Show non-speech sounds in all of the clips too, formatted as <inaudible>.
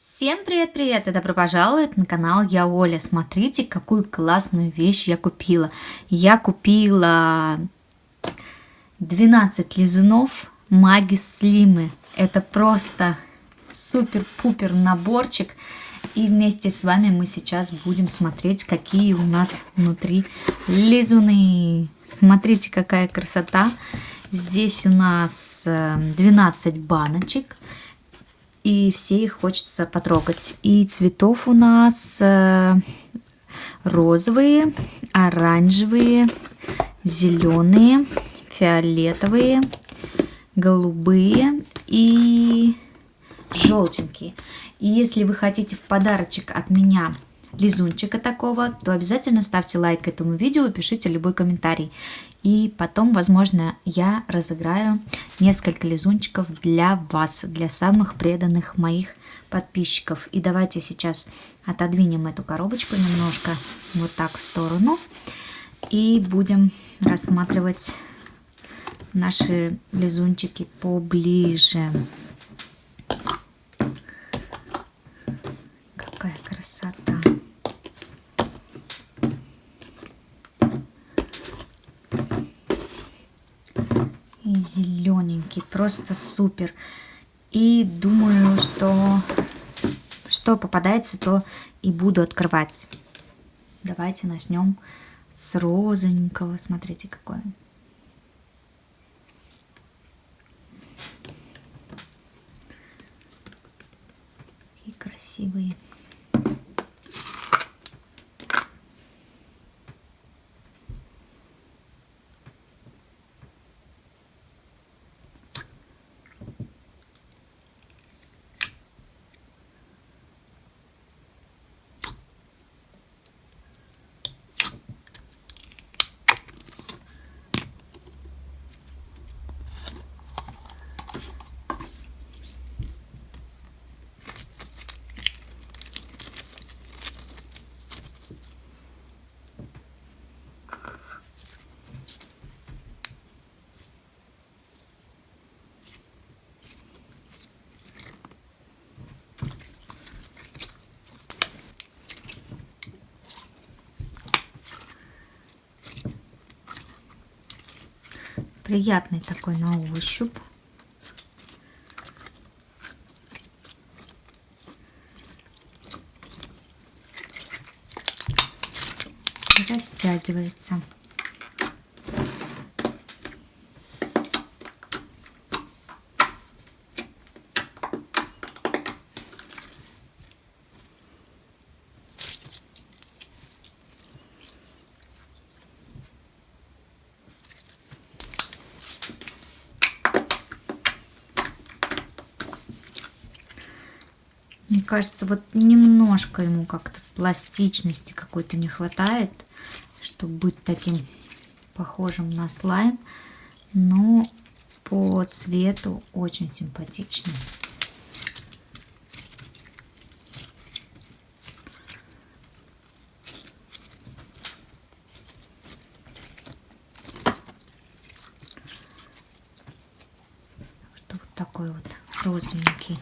Всем привет-привет и добро пожаловать на канал Я Оля. Смотрите, какую классную вещь я купила. Я купила 12 лизунов Магис Слимы. Это просто супер-пупер наборчик. И вместе с вами мы сейчас будем смотреть, какие у нас внутри лизуны. Смотрите, какая красота. Здесь у нас 12 э, баночек и все их хочется потрогать. И цветов у нас э, розовые, оранжевые, зеленые, фиолетовые, голубые и желтенькие. И если вы хотите в подарочек от меня лизунчика такого, то обязательно ставьте лайк этому видео и пишите любой комментарий. И потом, возможно, я разыграю несколько лизунчиков для вас, для самых преданных моих подписчиков. И давайте сейчас отодвинем эту коробочку немножко вот так в сторону. И будем рассматривать наши лизунчики поближе. Какая красота! Зелененький, просто супер. И думаю, что что попадается, то и буду открывать. Давайте начнем с розовенького. Смотрите, какой Какие красивые. Приятный такой на ощупь. растягивается. Мне кажется, вот немножко ему как-то пластичности какой-то не хватает, чтобы быть таким похожим на слайм. Но по цвету очень симпатичный. Вот такой вот розовенький.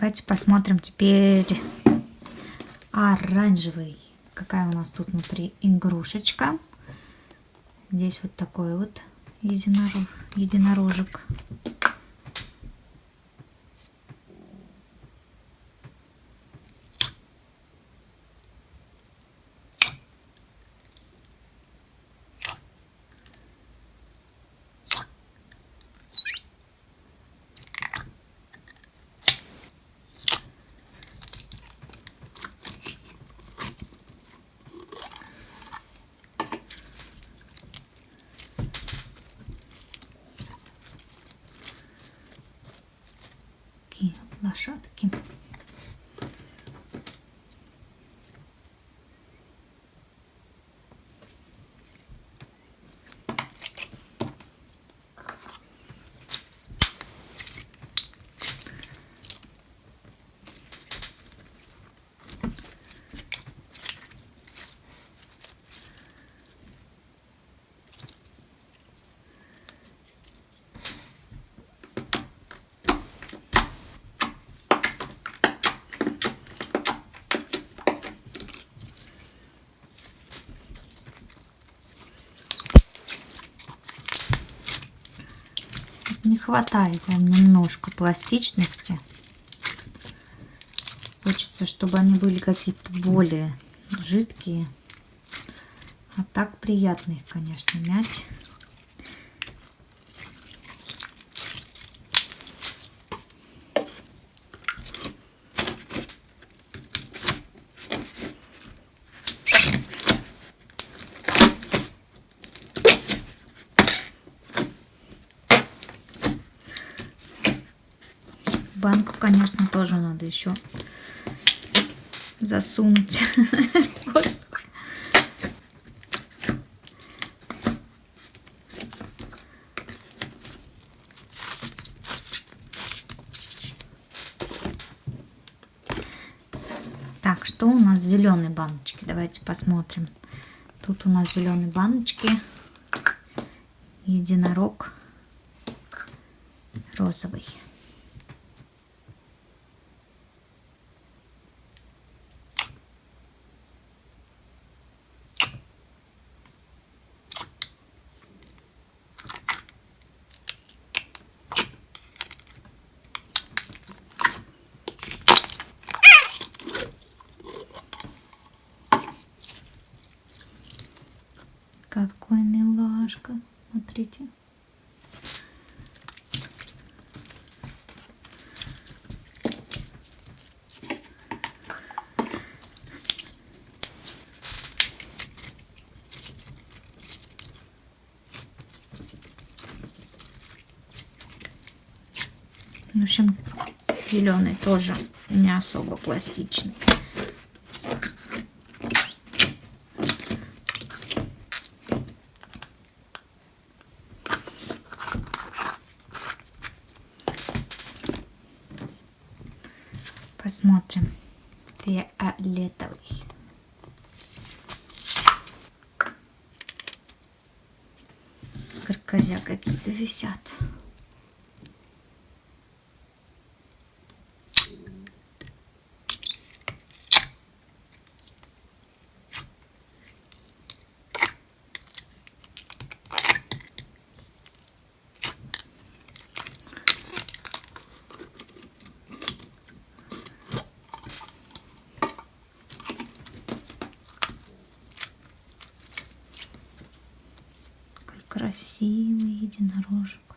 Давайте посмотрим теперь оранжевый. Какая у нас тут внутри игрушечка. Здесь вот такой вот единорог, единорожек. Лошадки. Не хватает им немножко пластичности. Хочется, чтобы они были какие-то более жидкие. А так приятно их, конечно, мять. Банку, конечно, тоже надо еще засунуть. <laughs> Так, что у нас зеленые баночки? Давайте посмотрим. Тут у нас зеленые баночки. Единорог розовый. Какой милашка. Смотрите. В общем, зеленый тоже не особо пластичный. Посмотрим. Фиолетовый. Каркозя какие-то висят. Красивый единорожек.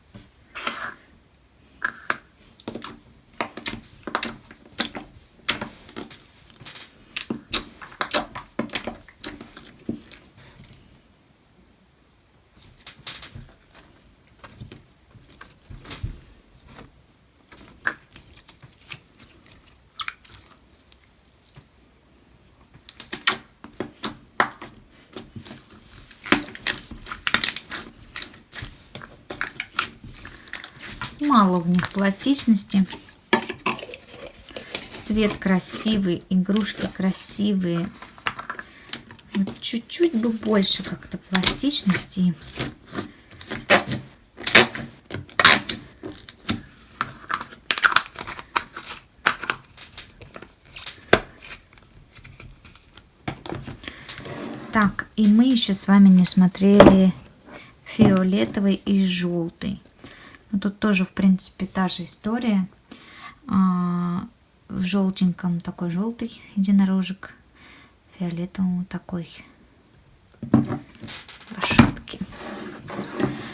Мало в них пластичности. Цвет красивый, игрушки красивые. Чуть-чуть бы больше как-то пластичности. Так, и мы еще с вами не смотрели фиолетовый и желтый. Но тут тоже, в принципе, та же история. А, в желтеньком такой желтый единорожек, фиолетовым такой лошадки.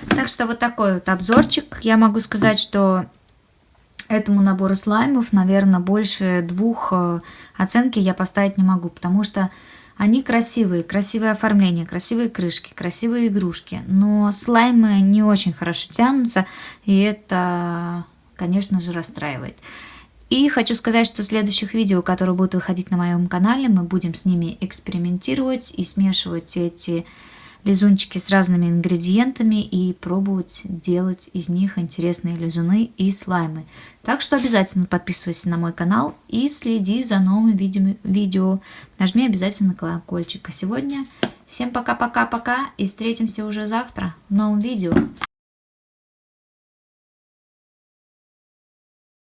Так что вот такой вот обзорчик. Я могу сказать, что этому набору слаймов, наверное, больше двух э, оценки я поставить не могу, потому что они красивые, красивое оформление, красивые крышки, красивые игрушки, но слаймы не очень хорошо тянутся, и это, конечно же, расстраивает. И хочу сказать, что в следующих видео, которые будут выходить на моем канале, мы будем с ними экспериментировать и смешивать эти лизунчики с разными ингредиентами и пробовать делать из них интересные лизуны и слаймы. Так что обязательно подписывайся на мой канал и следи за новыми видео. Нажми обязательно колокольчик. А сегодня всем пока-пока-пока и встретимся уже завтра в новом видео.